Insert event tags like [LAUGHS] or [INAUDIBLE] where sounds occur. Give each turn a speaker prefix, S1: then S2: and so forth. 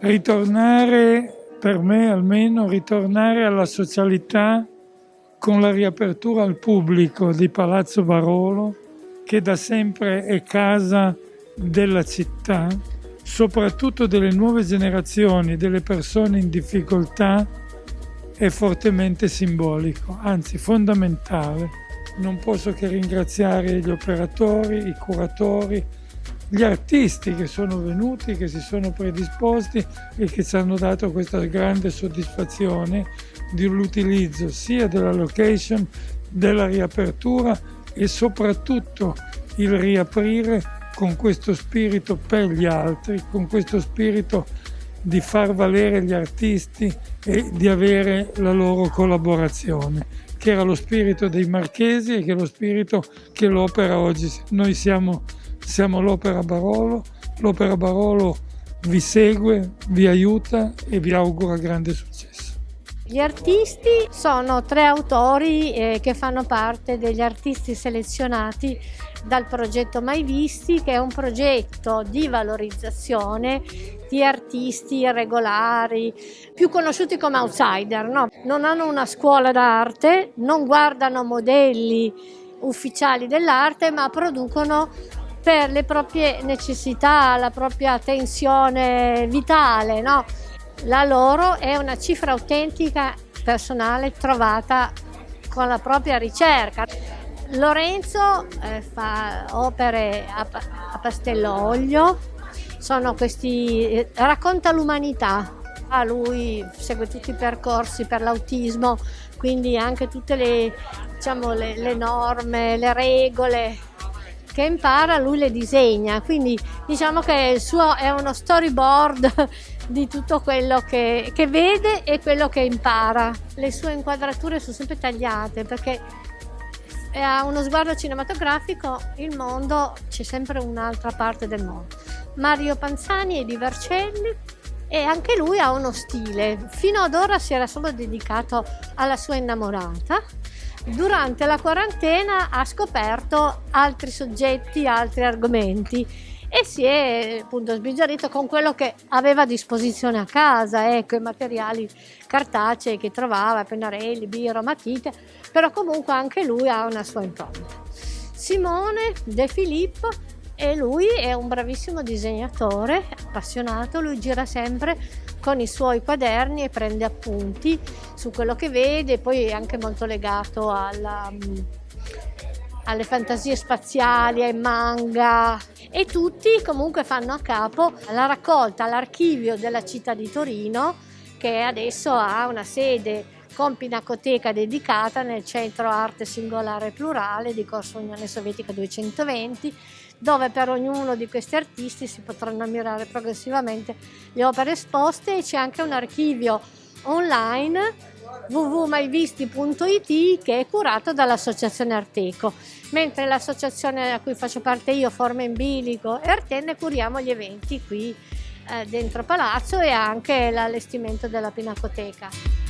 S1: Ritornare, per me almeno, ritornare alla socialità con la riapertura al pubblico di Palazzo Barolo, che da sempre è casa della città, soprattutto delle nuove generazioni, delle persone in difficoltà, è fortemente simbolico, anzi fondamentale. Non posso che ringraziare gli operatori, i curatori, gli artisti che sono venuti, che si sono predisposti e che ci hanno dato questa grande soddisfazione dell'utilizzo sia della location, della riapertura e soprattutto il riaprire con questo spirito per gli altri, con questo spirito di far valere gli artisti e di avere la loro collaborazione, che era lo spirito dei marchesi e che è lo spirito che l'opera oggi. Noi siamo, siamo l'Opera Barolo, l'Opera Barolo vi segue, vi aiuta e vi augura grande successo.
S2: Gli artisti sono tre autori eh, che fanno parte degli artisti selezionati dal progetto Mai Visti, che è un progetto di valorizzazione di artisti irregolari, più conosciuti come outsider. No? Non hanno una scuola d'arte, non guardano modelli ufficiali dell'arte, ma producono per le proprie necessità, la propria tensione vitale. No? La loro è una cifra autentica personale trovata con la propria ricerca. Lorenzo eh, fa opere a, a pastello olio, questi, eh, racconta l'umanità. Ah, lui segue tutti i percorsi per l'autismo, quindi anche tutte le, diciamo, le, le norme, le regole che impara, lui le disegna. Quindi diciamo che il suo è uno storyboard [LAUGHS] di tutto quello che, che vede e quello che impara. Le sue inquadrature sono sempre tagliate perché a uno sguardo cinematografico il mondo c'è sempre un'altra parte del mondo. Mario Panzani è di Vercelli e anche lui ha uno stile. Fino ad ora si era solo dedicato alla sua innamorata. Durante la quarantena ha scoperto altri soggetti, altri argomenti e si è appunto sbizzarrito con quello che aveva a disposizione a casa, ecco, i materiali cartacei che trovava, pennarelli, biro, matite, però comunque anche lui ha una sua impronta. Simone De Filippo e lui è un bravissimo disegnatore, appassionato, lui gira sempre con i suoi quaderni e prende appunti su quello che vede, poi è anche molto legato alla alle fantasie spaziali, ai manga. E tutti comunque fanno a capo la raccolta all'archivio della città di Torino che adesso ha una sede con pinacoteca dedicata nel centro arte singolare e plurale di Corso Unione Sovietica 220 dove per ognuno di questi artisti si potranno ammirare progressivamente le opere esposte. E c'è anche un archivio online www.maivisti.it che è curato dall'associazione Arteco, mentre l'associazione a cui faccio parte io, Forma in Bilico e Artenne, curiamo gli eventi qui eh, dentro Palazzo e anche l'allestimento della Pinacoteca.